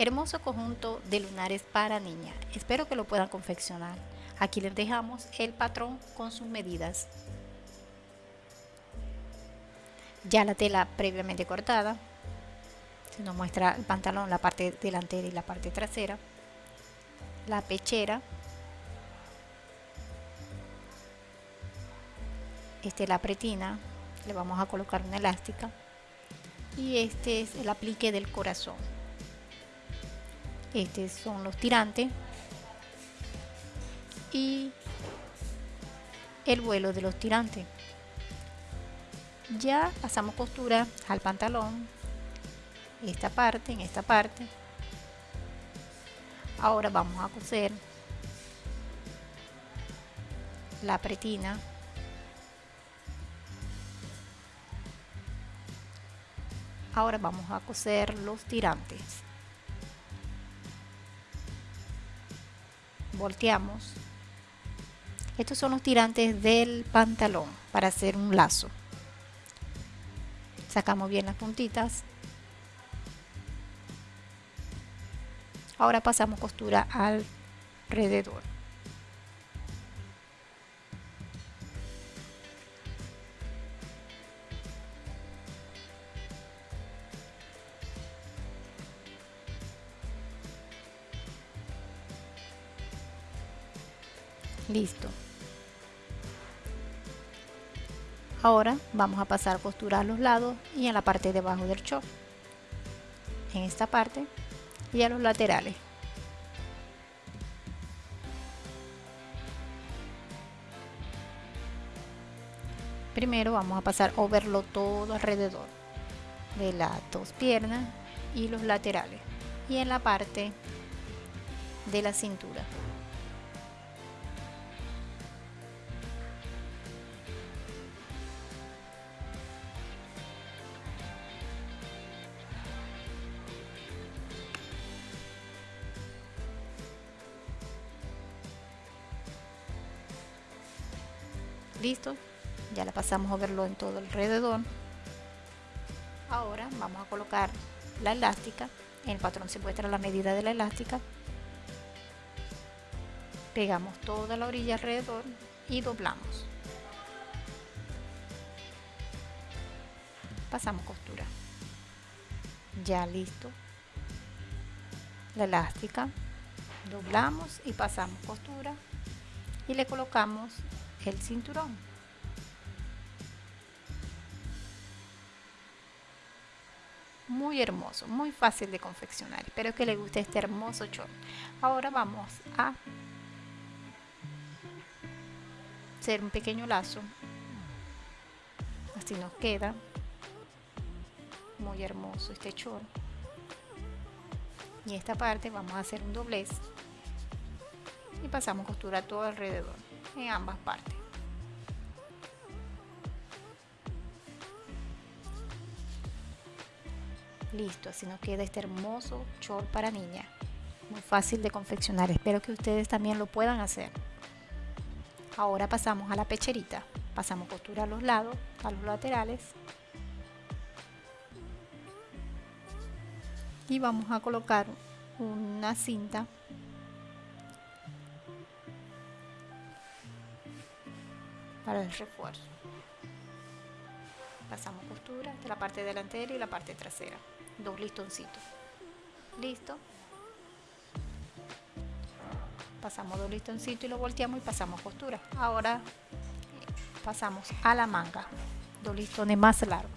Hermoso conjunto de lunares para niña. Espero que lo puedan confeccionar. Aquí les dejamos el patrón con sus medidas. Ya la tela previamente cortada. Se nos muestra el pantalón, la parte delantera y la parte trasera. La pechera. Este es la pretina. Le vamos a colocar una elástica. Y este es el aplique del corazón estos son los tirantes. Y el vuelo de los tirantes. Ya pasamos costura al pantalón. Esta parte en esta parte. Ahora vamos a coser la pretina. Ahora vamos a coser los tirantes volteamos. Estos son los tirantes del pantalón para hacer un lazo. Sacamos bien las puntitas. Ahora pasamos costura alrededor listo. Ahora vamos a pasar a los lados y en la parte de abajo del short en esta parte y a los laterales. Primero vamos a pasar overlo todo alrededor de las dos piernas y los laterales y en la parte de la cintura listo. Ya la pasamos a verlo en todo alrededor. Ahora vamos a colocar la elástica. En el patrón se muestra la medida de la elástica. Pegamos toda la orilla alrededor y doblamos. Pasamos costura. Ya listo. La elástica. Doblamos y pasamos costura. Y le colocamos el cinturón. Muy hermoso, muy fácil de confeccionar. Espero que les guste este hermoso short. Ahora vamos a hacer un pequeño lazo. Así nos queda. Muy hermoso este short. Y esta parte vamos a hacer un doblez. Y pasamos costura todo alrededor ambas partes. Listo, así nos queda este hermoso short para niña. Muy fácil de confeccionar, espero que ustedes también lo puedan hacer. Ahora pasamos a la pecherita. Pasamos costura a los lados, a los laterales. Y vamos a colocar una cinta el refuerzo. Pasamos costura de la parte delantera y la parte trasera. Dos listoncitos. Listo. Pasamos dos listoncitos y lo volteamos y pasamos costura. Ahora pasamos a la manga. Dos listones más largos.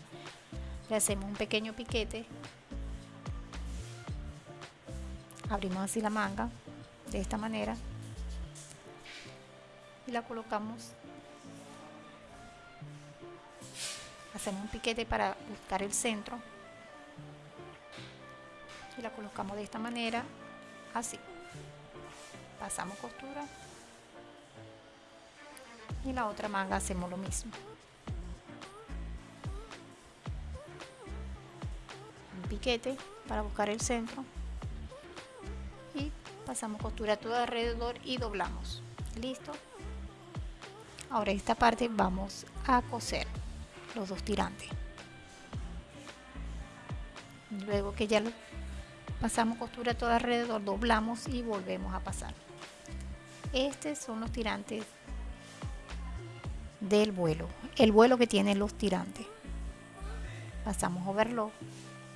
Le hacemos un pequeño piquete. Abrimos así la manga de esta manera y la colocamos hacemos un piquete para buscar el centro. Y la colocamos de esta manera así. Pasamos costura. Y la otra manga hacemos lo mismo. Un piquete para buscar el centro. Y pasamos costura todo alrededor y doblamos. Listo. Ahora esta parte vamos a coser los dos tirantes. Luego que ya pasamos costura todo alrededor doblamos y volvemos a pasar. Estos son los tirantes del vuelo el vuelo que tiene los tirantes. Pasamos overlock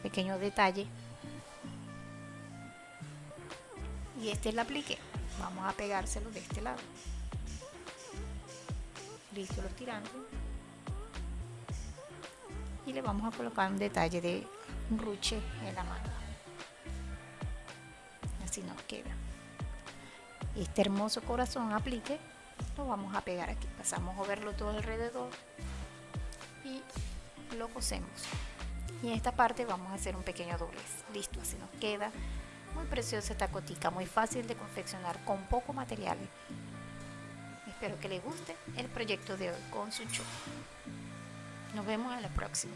pequeño detalle. Y este es el aplique vamos a pegárselo de este lado. Listo los tirantes y le vamos a colocar un detalle de ruche en la mano. Así nos queda. Este hermoso corazón aplique lo vamos a pegar aquí. Pasamos a verlo todo alrededor y lo cosemos y en esta parte vamos a hacer un pequeño doblez. Listo así nos queda. Muy preciosa esta cotica muy fácil de confeccionar con poco material. Espero que les guste el proyecto de hoy con su show nos vemos en la próxima